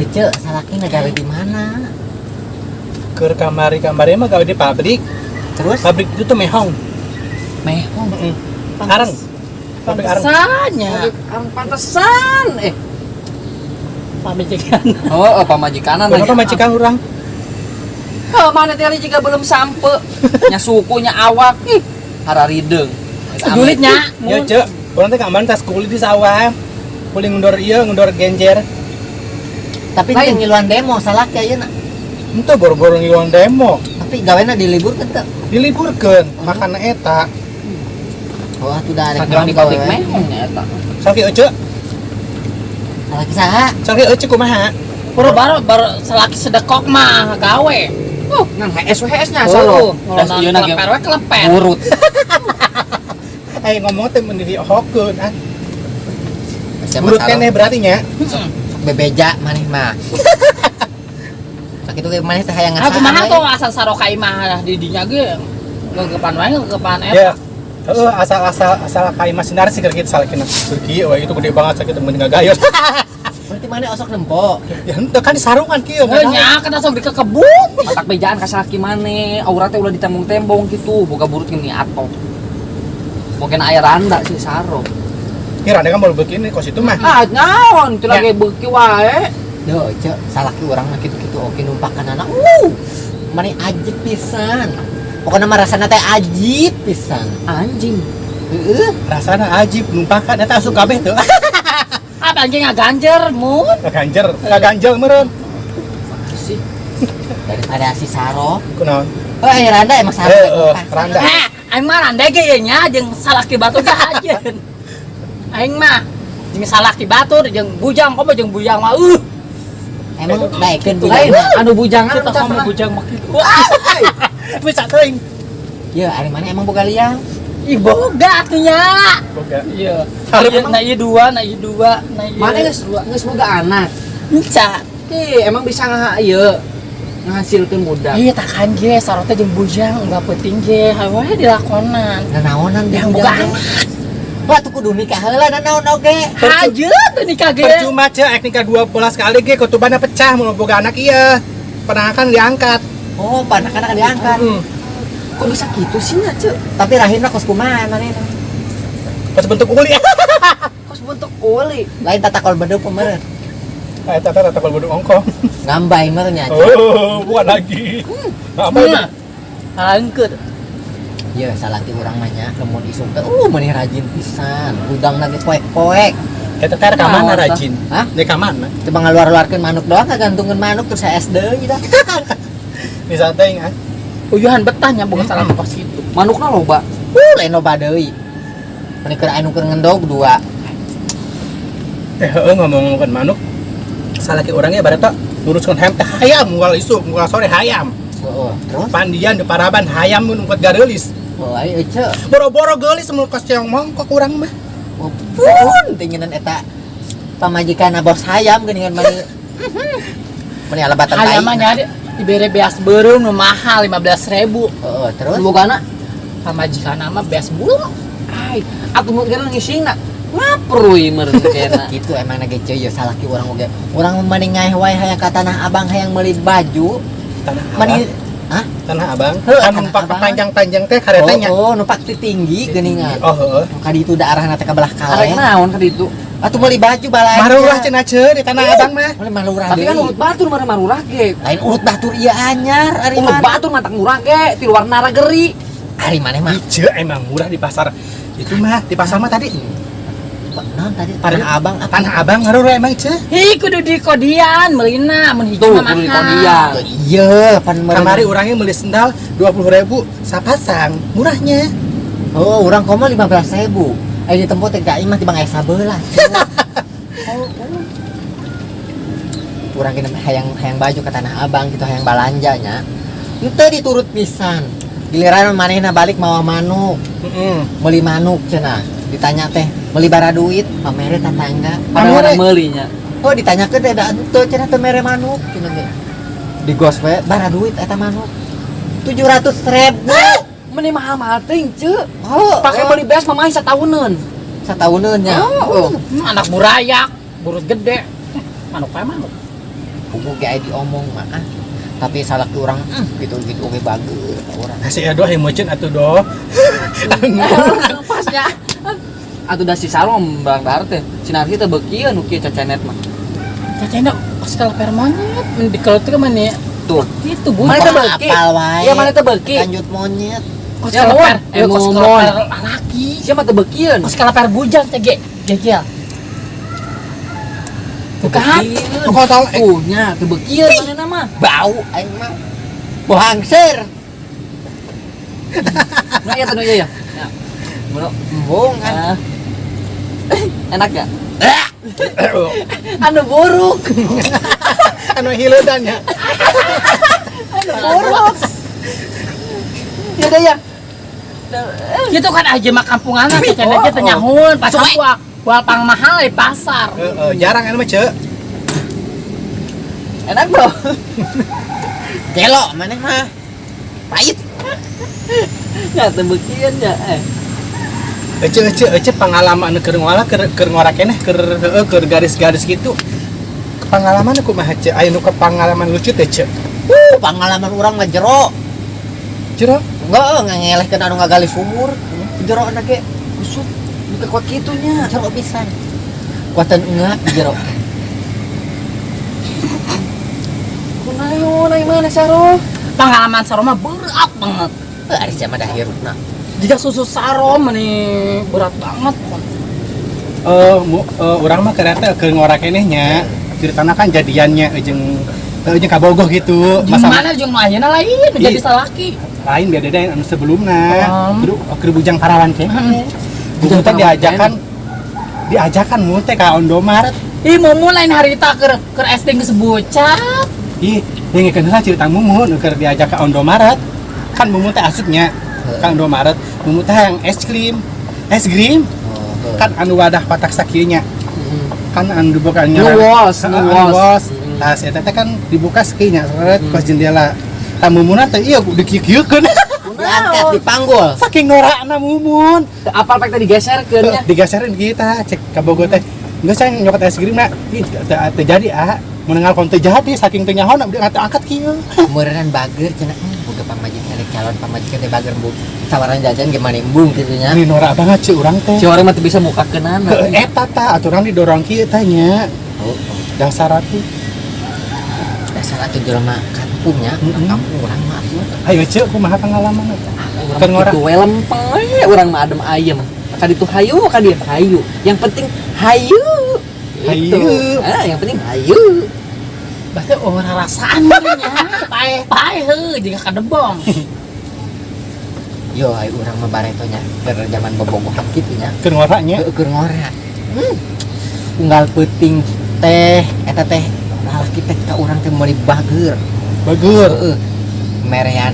Ayo cek salaki negara di mana? ke kamari kamari mah gawe di pabrik Terus pabrik itu tuh mehong mehong. Heeh. arang pabrik arang Pantesannya. Pantesan eh. Pamajikan. Oh, oh pamajikanan kenapa majikan orang Oh, mana tadi juga belum sampe. nya sukunya awak. Ih, hararideng. Julitnya. ya cek orang teh kamarin tas kulit di sawah kulit ngendor iya ngendor genjer Tapi Lain. ini ngiluan demo salaki ayeuna. itu boro-boro ngiluan demo Tapi gawena diliburkeun teu. diliburkan makan eta Oh, atuh da arek Sakiran di nongko kautik we. mehong ya eta. sakit ece Salaki saha? sakit ece kumaha Puro baru baru selaki sedekok mah gawe. Oh, nang HS HS-nya Oh, solo. ngolonan ieu na ge kelepet urut. eh ngomong teh mendiri hokeun ah urut keneh berarti nya bebeja maneh mah. Sakitu ge maneh teh hayang Aku ngasaan mah we. tuh asal sarokai mah di dinya ge ngegepan wae ngegepan ya eta. Heeh, asal asal asal kayak masih narik sih kita salakina Turki, wah itu gede banget sakit temen gayot. Berarti maneh osok nempo. ya ente kan di sarungan kieu Eh nya kana sok dikekebut. Matak bejaan ka salaki maneh. Auratnya ulah ditembong-tembong gitu. Boga burut gini atau. Mungkin air randa sih saro. Kira ada kan baru begini kos itu mah. Ah, naon? Itu Ya. lagi beuki wae. Yo, cek salaki urang mah kitu-kitu oke numpakan anak. Uh. Maneh ajib pisan. Pokoknya mah rasana teh ajib pisan. Anjing. Heeh. Rasana ajib numpakan eta asup kabeh tuh. Apa anjing ngaganjer mun? Ganjer, enggak ganjel meureun. Sih. Daripada si Saro. Kunaon? Oh, ayo Randa emang Saro. Eh, eh. Randa. Eh, aing mah randai ge ye nya jeung salaki batu ge ajeun. Aing mah jeung salaki batur jeung bujang komo jeung bujang mah uh. Emang Lain, bujang. anu bujangan Kita mah. bujang mah kitu. Bisa teuing. Ya, ari mana emang boga liang? Ih boga atunya. Boga. Iya. Hareup Iya, Nah iya dua, nah iya dua, nah iya. Mana geus geus boga anak. Enca. Ih, emang bisa ngaha ieu ngahasilkeun budak. Iya takan ge sarota jeung bujang enggak penting ge. Hawe dilakonan. Nanaonan di Yang bujang boga teh? anak. Wah, tuh kudu nikah heula nanaon oge. Hajeun tuh nikah ge. Percuma cek ek nikah 12 kali ge kutubana pecah mun boga anak iya. Pernah kan diangkat. Oh, panak-anak diangkat. Hmm. Kok bisa gitu sih nya, Cuk? Tapi rahimna kos kumaha manehna? Pas bentuk uli. Kos bentuk uli. Lain tata kol bedeup meureun. Eh tata tata kalau bodong ongkong. Ngambay meureun nya. Oh, bukan lagi. Apa itu? Nah. Ya, salaki urang mah nya lamun isuk teh uh maneh rajin pisan. Gudang lagi poek-poek. Eta teh ka mana rajin? Hah? Di ka mana? Coba ngaluar-luarkeun manuk doang ngagantungkeun manuk terus SD gitu. Bisa teuing ah. Uyuhan boga salah pas itu. Manukna loba. Uh, lain loba deui. Mani keur anu keur ngendog dua. Eh, heeh ngomong ngomongkeun manuk. Salaki orangnya barat tak luruskan hayam teh hayam mual isuk mual sore hayam. Heeh. Terus Pandian di paraban hayam mun ungkut oh ayo ce. Boro-boro geulis mun kos ceong mongkok urang mah. Oh, pun tinginan eta pamajikan bos hayam geuningan mani. Mani alabatan. Hayam mah nya di- dibere beas beureum nu mahal 15.000. Heeh, terus Bogana Pamajikan mah beas bulu. ai atuh mun gara ngisingna. Ngaprui meureun kena. gitu emang nage cuy ya salaki orang oge. Urang mani ngaeh wae hayang ka tanah Abang hayang meuli baju. Tanah Abang. Hah? Tanah Abang. Kan numpak panjang-panjang teh Oh, karetanya. oh, numpak ti tinggi geuningan. Oh, heeh. Kadi itu daerahna teh ka belah Arek kale. naon ka ditu? Atuh meuli baju balai. Marurah cenah ceun di Tanah Abang mah. Meuli malurah Tapi kan urut batur mah marurah ge. lain urut batur ieu anyar ari Urut batur mah tak murah ge, ti luar nara geri. Ari maneh mah. Ijo emang murah di pasar. Itu mah di pasar mah tadi. Tadi Tanah Abang apa? Tanah Abang marurah emang Ijo. Hi kudu di kodian meulina mun hiji Tuh, mah kudu di mahal. kodian. Iya, pan. Kamari orangnya beli sendal 20.000 sapasang. Murahnya. Oh, urang komo 15.000. Eh di tempat teh gaing mah tibang aya sabelah. Urang kena hayang hayang baju ke Tanah Abang gitu hayang balanjanya. Itu diturut pisan. Giliran manehna balik mawa manuk, Heeh. beli manuk cenah. Ditanya teh, beli bara duit, pamere tetangga. Padahal Pamere. meuli nya. Oh ditanya ke teh da teu cenah teu mere manuk cenah ge. Di gos we bara duit eta manuk. 700 ribu. Meni mahal-mahal teuing, Cuk. Oh, Pakai oh, beli beas mah main satahuneun. satahuneun nya. Oh. Hmm, anak burayak, burut gede. Manuk kayak manuk. kubu kayak diomong mah ah. tapi salah ke orang mm, gitu gitu oke bagus orang Kasih ya doh emocin atuh doh. pasnya atuh da si Sarom barang dar teh sinar kita beukieu nu kieu cacanet mah Cacenda pas kalau permonyet di kalau itu mana ya? tuh Itu Mana beuki apal wae iya mana teu beuki lanjut monyet Kos Ya, kalau mon. per, Eh, eh, kos kalau mon. per laki. siapa teu beukieu Kos kalau per bujang cege, gegel. Bukan? Kau tahu eh, tuh nya teu beukieu mana nama bau aing mah bau hangser nah tanu iya ya Ya. Bro, embung kan ah. Enak gak? anu buruk. Anu hiledan ya. buruk. Ya deh ya. Gitu kan aja mah kampungan cacenda Oh, aja teh nyahun pas Suwe. aku kual pang mahal di pasar. Eh, eh, jarang anu mah enak bro. Gelo mana mah? Pahit. Ya teu beukieu ya eh Ece ece ece pengalaman keur ngolah keur keur ngora keneh keur heeh keur garis-garis gitu. Pengalaman aku mah ceu aya nu ke pengalaman lucu teh ceu. uh pengalaman orang mah jero. Jero? Enggak ngelehkeun anu ngagali sumur. Jero anak ge kusut buka kuat kitunya. Jero pisan. Kuatan enggak jero. Kunaon ai mana saro Pengalaman saroma berat banget. Ari sama dah hirupna Jika susu sarom nih berat banget. eh mu- eh, urang mah kereta keur ngora keneh nya. Ceritana kan jadiannya jeung eh, jeung kabogoh gitu. Di mana jeung nu ayeuna lain jadi Ih. salaki. lain beda deh anu sebelumna. Um. Kudu keur bujang parawan keneh. Bujang teh diajakan diajakan mu teh ka Ondomaret. Ih mau mulai harita ke ke SD geus bocah. Ih, dengekeun heula cerita Mumun keur diajak ka Ondomaret. Kan Mumun teh asupnya ka Ondomaret. Yang es krim. Es krim oh, kan anu wadah patak sakieunya. Kan anu dibuka Nu wos, nu wos. Nah, eta teh kan dibuka sakieunya seret pas jendela. Tah Mumun teh iya dikieu-kieukeun. diangkat dipanggul Saking norakna Mumun. Teu apal pek teh digeserkeun nya Digasarin kita cek Bogor teh. Enggak saya nyokot es krim nak. Ih, teu teu jadi ah. Mendengar kon teu jadi saking teu nyaho dia angkat kieu. meureun bager cenah hmm, boga pamajikan teh calon pamajikan teh bager bu tawaran jajan gimana embung gitu nya Ini norak banget sih urang teh. si orang mah bisa mukakeunana Ke eta ta aturan didorong kieu tanya. oh, oh. Dasar atuh. dasar atuh jelema kampungnya Mm-mm. kampung urang mah Ayo cek kumaha pengalaman Kan ngora. kitu we lempeng we urang mah adem ayem kan itu hayu kan dia hayu yang penting hayu Itu. Hayu. ah yang penting hayu Berarti orang rasaan nya. Pae pae heuh jika kadebong. yo ay urang mah baretonya berjaman bobogohan kitu nya Keur ngoranya. keur ngora hmm. unggal peuting teh eta teh lalaki teh ka urang teh meuli bager Bagur. heeh merean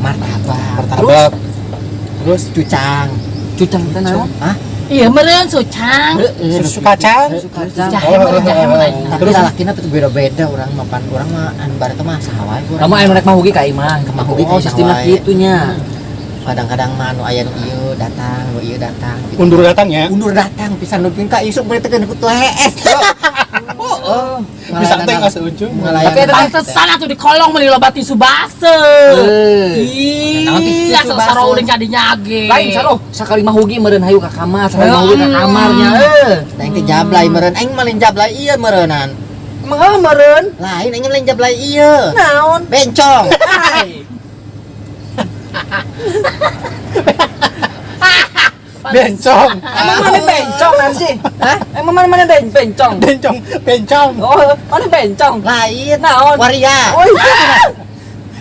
martabak Martabak. Terus cucang cucang teh naon Hah? Iya meureun sucang. Heeh, susu kacang. susu kacang Jahe mah jahe mah lain. tapi Terus? lalakina tuh beda-beda urang mah pan urang mah anu bareta mah saha wae kamu aya mah. rek mahugi ka imah Ka mahugi ka oh imah sistemna wae. kitu nya kadang-kadang mah anu aya nu ieu datang nu ieu datang gitu. Undur datang ya. undur datang pisan nupin ka isuk beureut teh ku HS heeh Bisa teh nggak seujung. Ngalayan. Tapi ada- Pantesan atuh di kolong meuli loba tisu base. Base? sarou udah jadi nyage. lain saro sakali mahugi meureun hayu ka kamar sakali Hmm. mahugi ka kamarnya eh Aing teh jablay meureun aing mah lain jablay ieu meureunan emang apa meureun lain aing lain jablay ieu naon bencong. Bencong. Emang mana bencong sih? Hah? Emang mana mana ben bencong? Bencong. Bencong. Oh, mana bencong? lain Naon? waria Oh,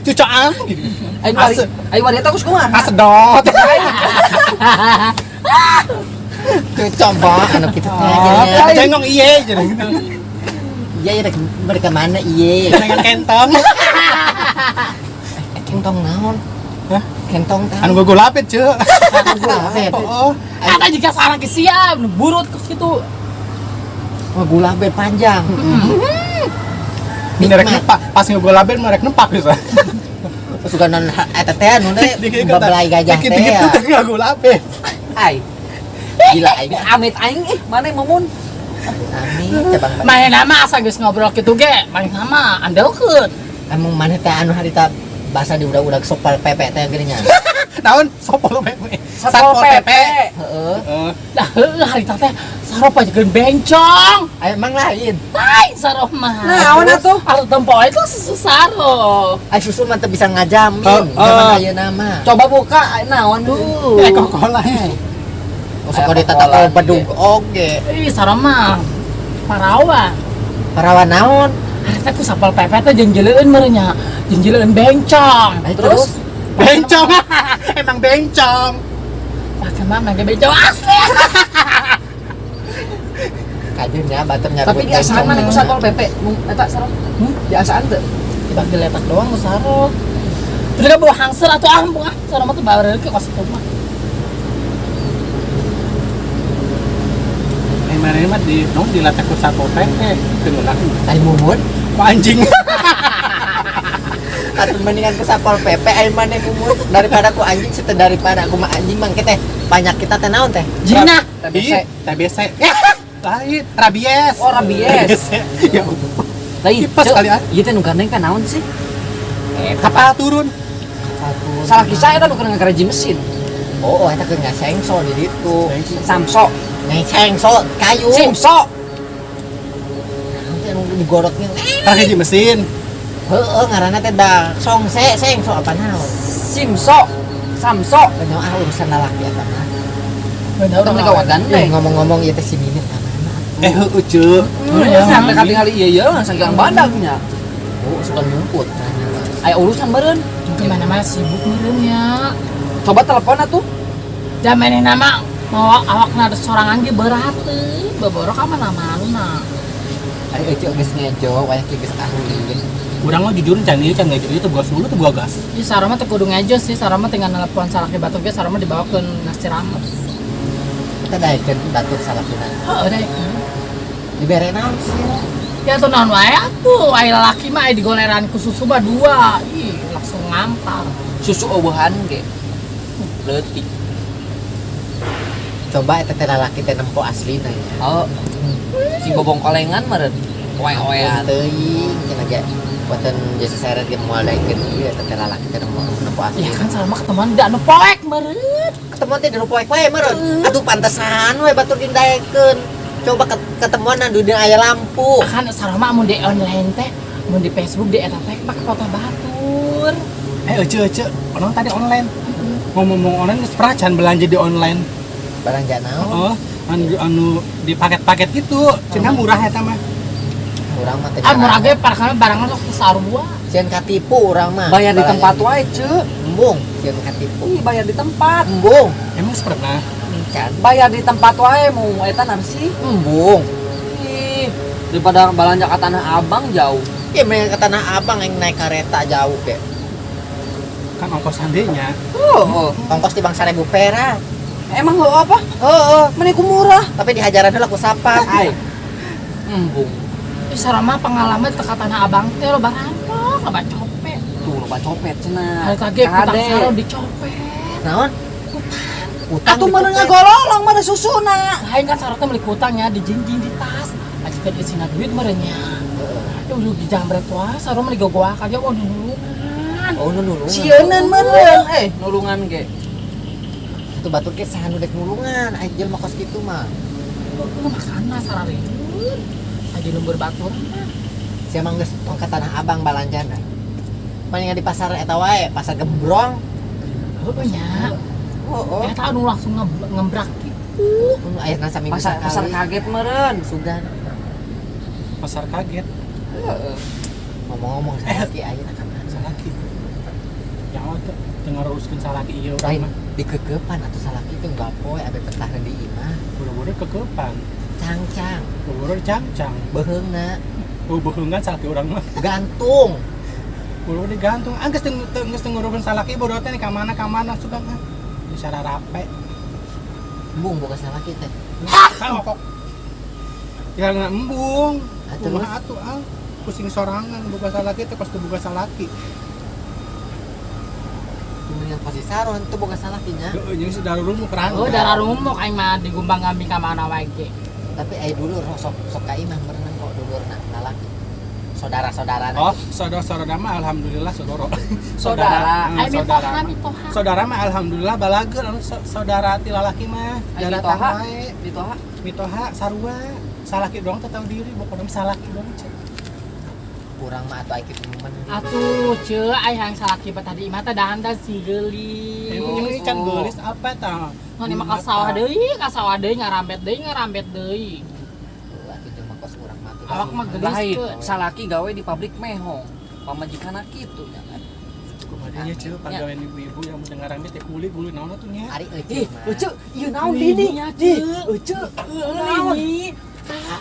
Cucaan. ayo wari, Ase. ayo wari eta kus kumaha? Asedot. cucong bah anu kitu teh Oh, jadinya Jengong iye jadi gitu. iya iya mereka mana iye Dengan kentong. Eh, kentong naon Hah? kentong tahu Anu gue lapit cek. gulabet Oh, Kata jika salah ke siap, burut ke situ. oh gulabet panjang ini rek nempak. Pas gue lapit merek nempak bisa. suka non eta teh anu teh babelai gajah teh Dikit-dikit ya. tuh nggak gue lapit. Ai, gila aing amit aing eh mana mumun? Amin, cabang main nama asa geus ngobrol kitu ge main nama andelkeun Emang mana teh anu harita bahasa di udah-udah sopal pepe teh geuning nya. Naon sopol pepe. Satpol PP. Heeh. Eh, lah heueuh harita teh sarop aja geun bencong Aya emang lain. lain sarop mah Naon atuh? atuh tempo itu susu sarop Ay susu mah bisa ngajamin. Oh, Zaman oh. ayeuna mah. Coba buka naon tuh. eh kokola he. Usah kau Aya ditata kau bedug oge. ih sarop mah parawan Parawan naon? Harita ku sapal pepe teh jeung jeleueun merenya jeung jeleueun bencong Ay, Terus? Bencong. Emang bencong. pakai mah mangga bencong asli Kajun ya baternya. Tapi di asaan mana ku satpol PP? Nu eta sareng. Hmm? Di asaan teu? tiba diletak doang ku sarop terus bawa hangser atau ah buah sarop mah teh bawa ke kos itu mah Eh mana mah di dilatih ku satpol pp. Tenggelam. Ay mumun. Ku anjing. Atau mendingan ku sapol pepe ay mana mumun daripada ku anjing situ daripada aku mah anjing mang teh banyak kita teh naon teh. Jina TBC. Ih, TBC. Lain, rabies. Oh, rabies. Ya Allah. Lain. Ceu, kali, ah. Ieu teh nu gandeng kan naon sih? Kapal turun. Salah kisah eta nu kena ngakaraji mesin. Oh, eta keur ngasengso di ditu. Samso. Ngasengso kayu. Anu digorotnya. Pakai di mesin. Heeh, ngaranna teh da songse sengso apa naon? Simso. Samso. Kenyo ah urusan lalaki eta mah. bener Kita menikah Eh, gandeng. ngomong-ngomong ieu teh si mana? Eh. Hmm, ya, sampai kali iya iya langsung gang badagnya. Oh, suka nyumput. Aya urusan beureun. gimana mah sibuk merenya Coba telepon atuh. zaman nama mau awak nada sorangan ge berat teh beborok mana mana Ari eueuh geus ngejo, ki geus ahli. Urang mah jujur can ieu can ngajur itu gas dulu tuh gua gas. Iya sarama teh kudu ngejo sih sarama tinggal nelpon salaki batu ge sarama dibawa ke nasi rames Kita daekeun batur salakina. oh deh Dibere naon sih? ya tuh non wae atuh wae laki mah aya digoleran ku susu mah dua ih langsung ngampar Susu eueuhan ge. Leutik. Coba eta teh lalaki teh nempo aslina nya. Oh. Si bobong kolengan meureun. Oe-oean. Teuing cenah ge. Buatan jasa seret ge moal daekeun ieu eta teh lalaki teh nempo nempo ya aslina. kan sarama ketemuan da anu poek meureun Ketemu teh di poek wae meureun. Atuh pantesan we batur dindaekeun. Coba ket- ketemuan na di aya lampu. kan sarama mun di online teh mun di Facebook di eta teh pakai foto batur Eh, ece ece. Orang tadi online. Ngomong-ngomong online geus pernah belanja di online. Belanja naon? Oh, anu anu di paket-paket gitu. Cenah murah eta mah. Urang mah teh. ah murah ge parkana barangna sok sarua Sieun katipu urang mah. Bayar di tempat wae, Ceu. Embung, sieun katipu. Ih, bayar di tempat. Embung, Emang pernah. can. Bayar di tempat wae mau eta naon sih? Embung. Ih, daripada belanja ke Tanah Abang jauh. Ya mereka ke Tanah Abang yang naik kereta jauh ke. Kan ongkos sandenya. Oh, oh. Ongkos di bang seribu perak. Emang lo apa? Oh, oh. Meniku murah. Tapi dihajaran dulu aku sapa. Hai. Embung. Ih, sarama pengalaman teka tanah abang teh lo barampok lo copet Tuh, lo copet cenah. hari kage kutang Kade. saro dicopet Naon? Utang Atuh di mana kupet. ngagololong mana susuna. lain kan saro teh meuli kutangnya di tas aja teh isina duit merenya ya udah di jambret wah saro meuli gogoak aja wah nulungan Oh, nu nulungan. Sieunan meureun. Eh, nulungan ge. Itu batur ke sahan udah nulungan. Aja mah kos gitu mah. lu makana sarareun aja lembur batur Siapa geus tong ke Tanah Abang balanjana. Palingan di pasar eta wae, pasar gembrong. oh nya Oh, oh. tahu langsung nge- ngembrak gitu Nu ayeuna saminggu Pasar pasar sakali. kaget meureun. Sugan. Pasar kaget. Heeh. Ngomong-ngomong salaki ka mana? Salaki. Ya dengar uruskeun salaki urang mah. Dikekepan atau salaki itu enggak poe abe petah di imah. Buru-buru kekepan. Cangcang, Buru-buru cangcang. beheungna, Oh, beheungan salaki urang mah. gantung. Buru digantung. Ah, geus teu geus teu ngurukeun salaki bodoh teh ka mana ka mana sudah mah. Bicara rape. Bung boga salaki teh. Ah, kok. Ya nggak embung. Kumaha atuh ah. Pusing sorangan buka salaki teh pas buka salaki. Kemudian pasti saron itu boga salakinya. Heeh, jadi sudah rumu kerang. oh darah rumuk aing mah digumbang kambing ka mana wae tapi ai dulu roh sok sok ka imah berenang kok dulu nak lalaki saudara-saudara Oh, saudara-saudara mah alhamdulillah saudara. Saudara. Hmm, saudara. mitoha. Saudara mah alhamdulillah balageun anu sa- saudara ti lalaki mah. Ai Daratan mitoha. Mitoha sarua. Salaki doang teu tahu diri, pokoknya salaki doang. Kurang mah atau ai kitu men Atuh, ce, ai hayang salaki bet tadi imah teh dahan si geuli. Ini can geulis apa tah? Ngan imah ka sawah deui, ka sawah deui ngarambet deui, ngarambet deui. mah tuh Awak mah gelis Lain, ke. salaki gawe di pabrik mehong. Pamajikan kitu nya kan. Kumaha nya ceu pagawean ibu-ibu yang mendengar teh kuli gulu naon tuh nya. ari euceuk Ih, mah euceuk, ieu naon Lini di nya, Di. Naon?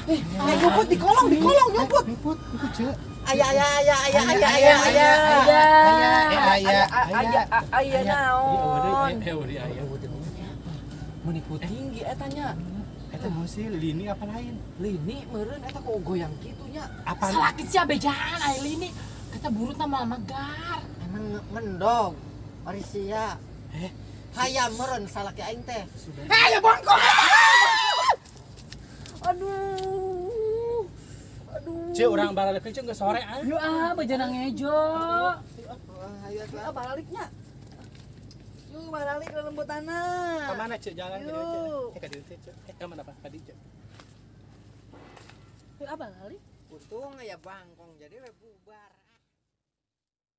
Eh, nyopot di kolong, di kolong nyopot. Ribut, itu ceu. aya aya aya aya aya aya Aya, aya aya, Eh, aya, Aya, aya, aya Iya, naon. Eh, aya. Menipu tinggi eta nya. Eta mau sih lini apa lain? Lini meureun eta kok goyang kitu nya. Apa? Salaki sia bejaan ai lini. Kata burut nama magar. emang mendog ari sia Eh, hayam meureun salaki aing teh sudah. Aduh. Aduh. Ceu urang baralek ceu geus sore ah. Yo ah, bejana ngejo. Ah, baliknya. Yuk, balik ke lembutanah. Ka mana ceu jalan ke? Yuk. Eh ka dieu teh ceu. Eh ka mana Pak? Ka dieu ceu. Yo abang kali. untung aya bangkong jadi bubar